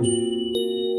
Música